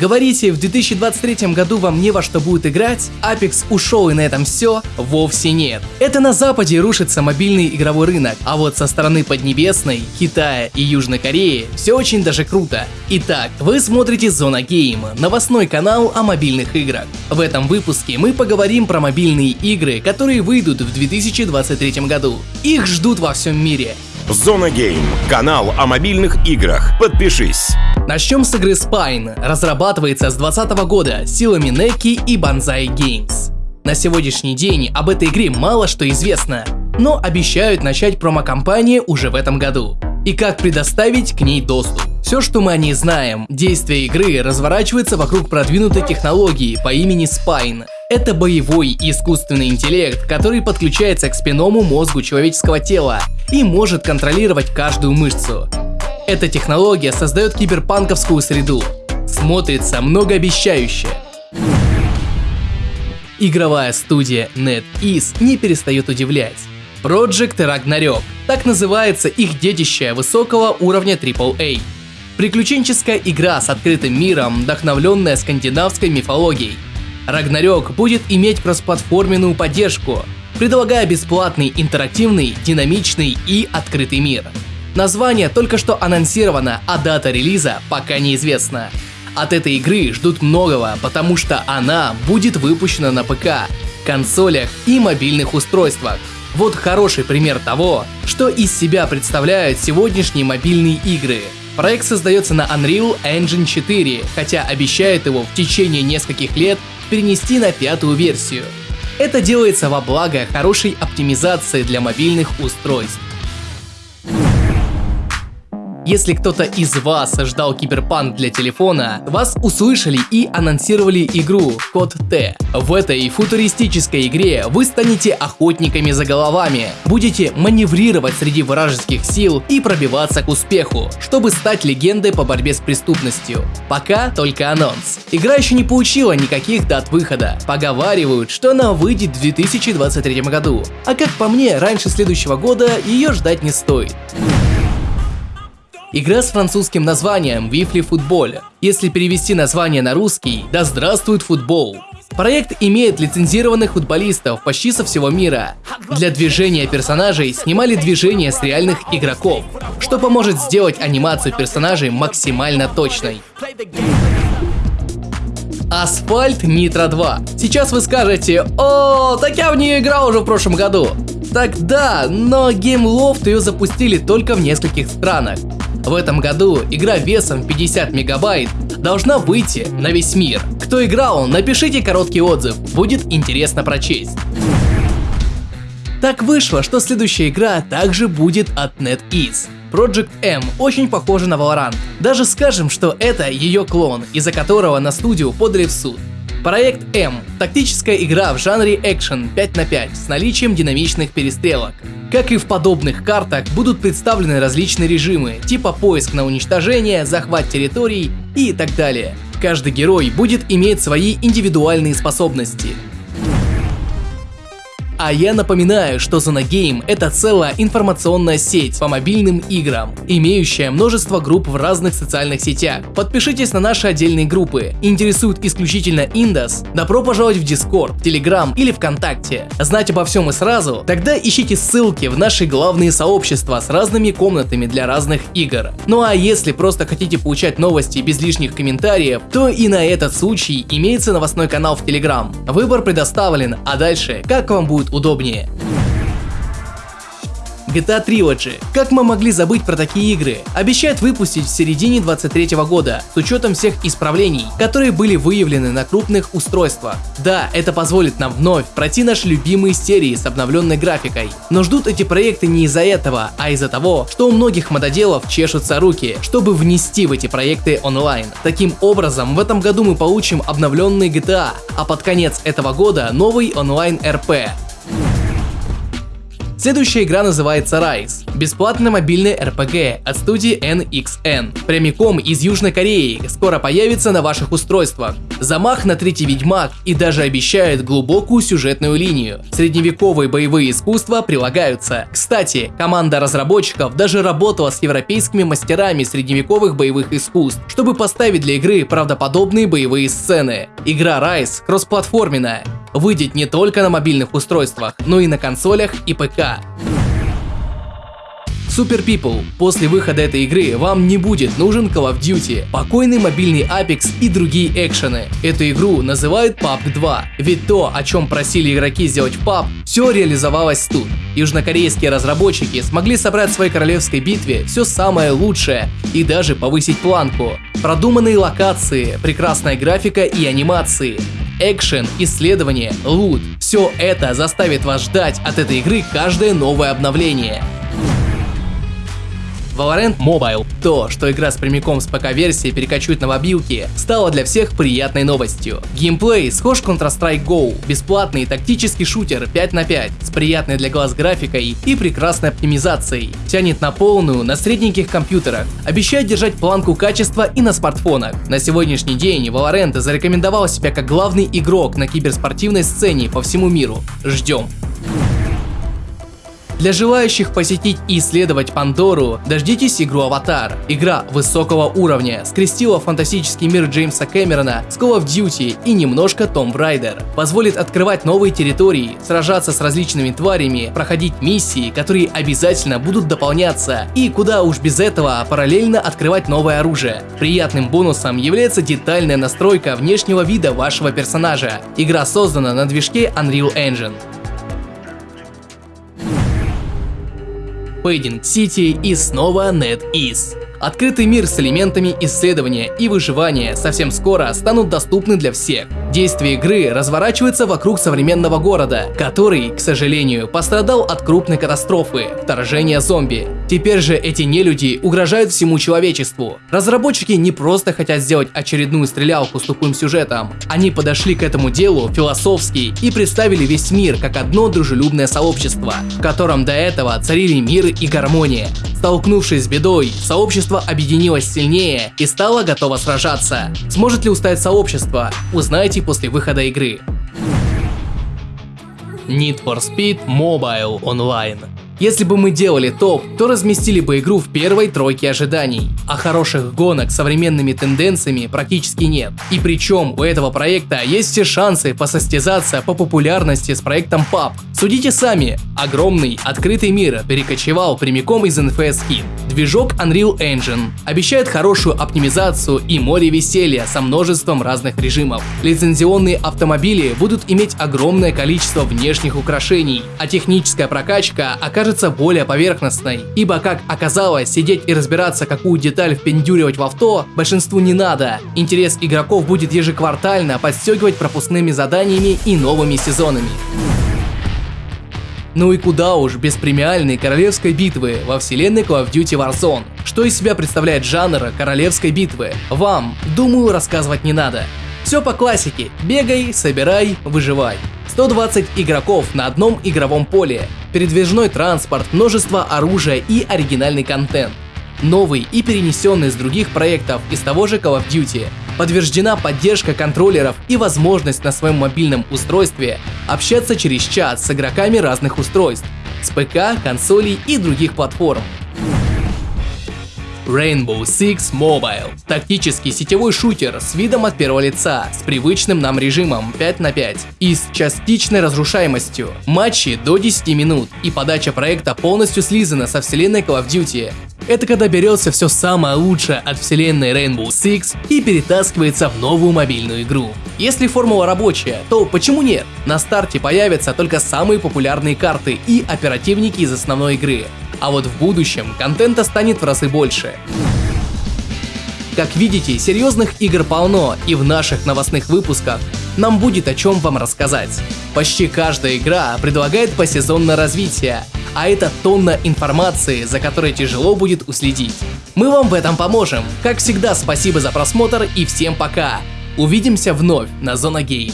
Говорите, в 2023 году вам не во что будет играть? Apex ушел и на этом все? Вовсе нет. Это на Западе рушится мобильный игровой рынок, а вот со стороны Поднебесной, Китая и Южной Кореи все очень даже круто. Итак, вы смотрите Зона Гейм, новостной канал о мобильных играх. В этом выпуске мы поговорим про мобильные игры, которые выйдут в 2023 году. Их ждут во всем мире. Зона Гейм, канал о мобильных играх. Подпишись. Начнем с игры Spine. Разрабатывается с 2020 года силами Neki и Banzai Games. На сегодняшний день об этой игре мало что известно, но обещают начать промо-компанию уже в этом году. И как предоставить к ней доступ. Все, что мы о ней знаем, действие игры разворачивается вокруг продвинутой технологии по имени Spine. Это боевой искусственный интеллект, который подключается к спинному мозгу человеческого тела и может контролировать каждую мышцу. Эта технология создает киберпанковскую среду. Смотрится многообещающе. Игровая студия NetEase не перестает удивлять. Project Ragnarok – так называется их детище высокого уровня AAA. Приключенческая игра с открытым миром, вдохновленная скандинавской мифологией. Ragnarok будет иметь кроссплатформенную поддержку, предлагая бесплатный, интерактивный, динамичный и открытый мир. Название только что анонсировано, а дата релиза пока неизвестна. От этой игры ждут многого, потому что она будет выпущена на ПК, консолях и мобильных устройствах. Вот хороший пример того, что из себя представляют сегодняшние мобильные игры. Проект создается на Unreal Engine 4, хотя обещает его в течение нескольких лет перенести на пятую версию. Это делается во благо хорошей оптимизации для мобильных устройств. Если кто-то из вас ждал киберпанк для телефона, вас услышали и анонсировали игру Код Т. В этой футуристической игре вы станете охотниками за головами, будете маневрировать среди вражеских сил и пробиваться к успеху, чтобы стать легендой по борьбе с преступностью. Пока только анонс. Игра еще не получила никаких дат выхода. Поговаривают, что она выйдет в 2023 году. А как по мне, раньше следующего года ее ждать не стоит. Игра с французским названием Вифли Футболь. Если перевести название на русский, да здравствует футбол. Проект имеет лицензированных футболистов почти со всего мира. Для движения персонажей снимали движения с реальных игроков, что поможет сделать анимацию персонажей максимально точной. Асфальт Нитро 2. Сейчас вы скажете, о, так я в нее играл уже в прошлом году. Так да, но Game Loft ее запустили только в нескольких странах. В этом году игра весом 50 мегабайт должна выйти на весь мир. Кто играл, напишите короткий отзыв, будет интересно прочесть. Так вышло, что следующая игра также будет от NetEase. Project M очень похожа на Valorant. Даже скажем, что это ее клон, из-за которого на студию подали в суд. Проект M – тактическая игра в жанре экшен 5 на 5 с наличием динамичных перестрелок. Как и в подобных картах, будут представлены различные режимы, типа поиск на уничтожение, захват территорий и так далее. Каждый герой будет иметь свои индивидуальные способности. А я напоминаю, что Game это целая информационная сеть по мобильным играм, имеющая множество групп в разных социальных сетях. Подпишитесь на наши отдельные группы. Интересует исключительно Индос? Добро пожаловать в Discord, Telegram или ВКонтакте. Знать обо всем и сразу? Тогда ищите ссылки в наши главные сообщества с разными комнатами для разных игр. Ну а если просто хотите получать новости без лишних комментариев, то и на этот случай имеется новостной канал в Telegram. Выбор предоставлен, а дальше как вам будет удобнее. GTA Trilogy. Как мы могли забыть про такие игры? Обещают выпустить в середине 23 года, с учетом всех исправлений, которые были выявлены на крупных устройствах. Да, это позволит нам вновь пройти наши любимые серии с обновленной графикой. Но ждут эти проекты не из-за этого, а из-за того, что у многих мододелов чешутся руки, чтобы внести в эти проекты онлайн. Таким образом, в этом году мы получим обновленный GTA, а под конец этого года новый онлайн RP. Следующая игра называется Rise. Бесплатный мобильный RPG от студии NXN. Прямиком из Южной Кореи. Скоро появится на ваших устройствах. Замах на третий Ведьмак и даже обещает глубокую сюжетную линию. Средневековые боевые искусства прилагаются. Кстати, команда разработчиков даже работала с европейскими мастерами средневековых боевых искусств, чтобы поставить для игры правдоподобные боевые сцены. Игра Rise кроссплатформенная, выйдет не только на мобильных устройствах, но и на консолях и ПК. Super People. После выхода этой игры вам не будет нужен Call of Duty, покойный мобильный Apex и другие экшены. Эту игру называют PUBG 2, ведь то, о чем просили игроки сделать в PUBG, все реализовалось тут. Южнокорейские разработчики смогли собрать в своей королевской битве все самое лучшее и даже повысить планку. Продуманные локации, прекрасная графика и анимации, экшен, исследование, лут. Все это заставит вас ждать от этой игры каждое новое обновление. Valorant Mobile. То, что игра с прямиком с ПК-версии перекочует на мобилки, стало для всех приятной новостью. Геймплей схож Counter-Strike Go, бесплатный тактический шутер 5 на 5 с приятной для глаз графикой и прекрасной оптимизацией. Тянет на полную на средненьких компьютерах, обещает держать планку качества и на смартфонах. На сегодняшний день Valorant зарекомендовал себя как главный игрок на киберспортивной сцене по всему миру. Ждем. Для желающих посетить и исследовать Пандору, дождитесь игру Аватар. Игра высокого уровня скрестила фантастический мир Джеймса Кэмерона с Call of Duty и немножко Tomb Raider. Позволит открывать новые территории, сражаться с различными тварями, проходить миссии, которые обязательно будут дополняться, и куда уж без этого параллельно открывать новое оружие. Приятным бонусом является детальная настройка внешнего вида вашего персонажа. Игра создана на движке Unreal Engine. Fading City и снова NetEase. Открытый мир с элементами исследования и выживания совсем скоро станут доступны для всех. Действие игры разворачивается вокруг современного города, который, к сожалению, пострадал от крупной катастрофы – вторжения зомби. Теперь же эти нелюди угрожают всему человечеству. Разработчики не просто хотят сделать очередную стрелялку с тупым сюжетом. Они подошли к этому делу философски и представили весь мир как одно дружелюбное сообщество, в котором до этого царили мир и гармония. Столкнувшись с бедой, сообщество объединилось сильнее и стало готово сражаться. Сможет ли устоять сообщество? Узнаете после выхода игры. Need for Speed Mobile Online если бы мы делали топ, то разместили бы игру в первой тройке ожиданий. А хороших гонок с современными тенденциями практически нет. И причем у этого проекта есть все шансы посостязаться по популярности с проектом PUBG. Судите сами, огромный открытый мир перекочевал прямиком из NFS Hit. Движок Unreal Engine обещает хорошую оптимизацию и море веселья со множеством разных режимов. Лицензионные автомобили будут иметь огромное количество внешних украшений, а техническая прокачка окажется кажется более поверхностной, ибо, как оказалось, сидеть и разбираться, какую деталь впендюривать в авто, большинству не надо. Интерес игроков будет ежеквартально подстегивать пропускными заданиями и новыми сезонами. Ну и куда уж без премиальной королевской битвы во вселенной Call of Duty Warzone. Что из себя представляет жанр королевской битвы? Вам, думаю, рассказывать не надо. Все по классике. Бегай, собирай, выживай. 120 игроков на одном игровом поле, передвижной транспорт, множество оружия и оригинальный контент. Новый и перенесенный с других проектов из того же Call of Duty. Подтверждена поддержка контроллеров и возможность на своем мобильном устройстве общаться через чат с игроками разных устройств, с ПК, консолей и других платформ. Rainbow Six Mobile. Тактический сетевой шутер с видом от первого лица, с привычным нам режимом 5 на 5 и с частичной разрушаемостью. Матчи до 10 минут и подача проекта полностью слизана со вселенной Call of Duty. Это когда берется все самое лучшее от вселенной Rainbow Six и перетаскивается в новую мобильную игру. Если формула рабочая, то почему нет? На старте появятся только самые популярные карты и оперативники из основной игры а вот в будущем контента станет в разы больше. Как видите, серьезных игр полно, и в наших новостных выпусках нам будет о чем вам рассказать. Почти каждая игра предлагает посезонное развитие, а это тонна информации, за которой тяжело будет уследить. Мы вам в этом поможем. Как всегда, спасибо за просмотр и всем пока. Увидимся вновь на Зона Гейм.